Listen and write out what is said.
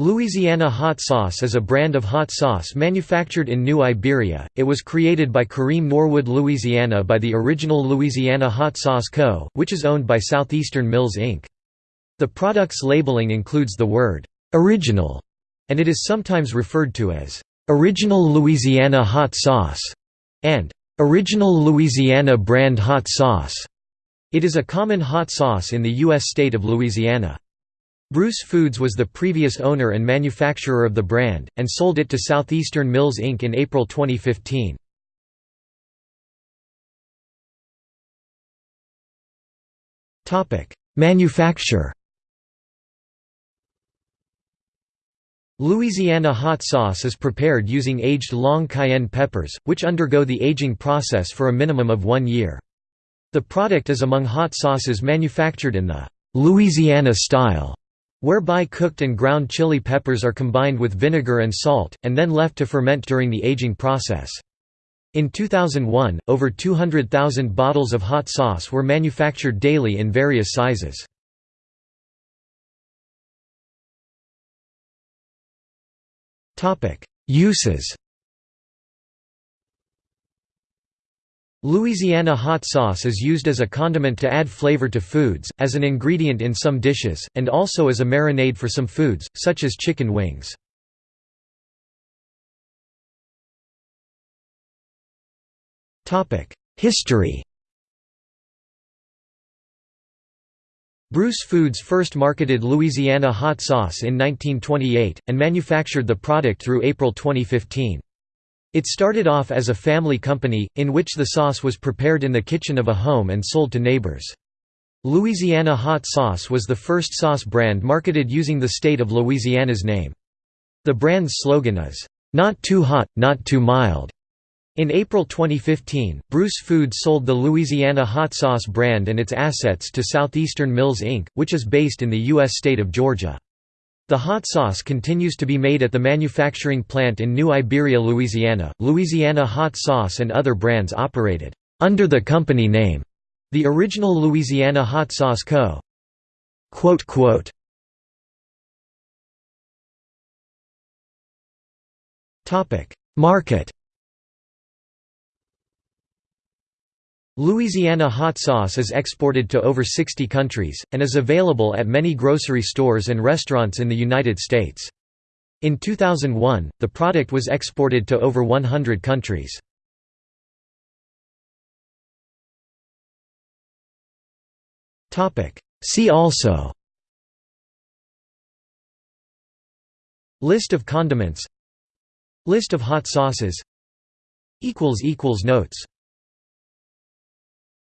Louisiana hot sauce is a brand of hot sauce manufactured in New Iberia. It was created by Kareem Norwood, Louisiana by the original Louisiana Hot Sauce Co., which is owned by Southeastern Mills Inc. The product's labeling includes the word original, and it is sometimes referred to as original Louisiana hot sauce and original Louisiana brand hot sauce. It is a common hot sauce in the U.S. state of Louisiana. Bruce Foods was the previous owner and manufacturer of the brand, and sold it to Southeastern Mills Inc. in April 2015. Manufacture Louisiana hot sauce is prepared using aged long cayenne peppers, which undergo the aging process for a minimum of one year. The product is among hot sauces manufactured in the Louisiana style whereby cooked and ground chili peppers are combined with vinegar and salt, and then left to ferment during the aging process. In 2001, over 200,000 bottles of hot sauce were manufactured daily in various sizes. Uses Louisiana hot sauce is used as a condiment to add flavor to foods, as an ingredient in some dishes, and also as a marinade for some foods, such as chicken wings. History Bruce Foods first marketed Louisiana hot sauce in 1928, and manufactured the product through April 2015. It started off as a family company, in which the sauce was prepared in the kitchen of a home and sold to neighbors. Louisiana Hot Sauce was the first sauce brand marketed using the state of Louisiana's name. The brand's slogan is, "'Not too hot, not too mild'". In April 2015, Bruce Foods sold the Louisiana Hot Sauce brand and its assets to Southeastern Mills Inc., which is based in the U.S. state of Georgia. The hot sauce continues to be made at the manufacturing plant in New Iberia, Louisiana. Louisiana Hot Sauce and other brands operated under the company name, the original Louisiana Hot Sauce Co. Topic: Market Louisiana hot sauce is exported to over 60 countries, and is available at many grocery stores and restaurants in the United States. In 2001, the product was exported to over 100 countries. See also List of condiments List of hot sauces Notes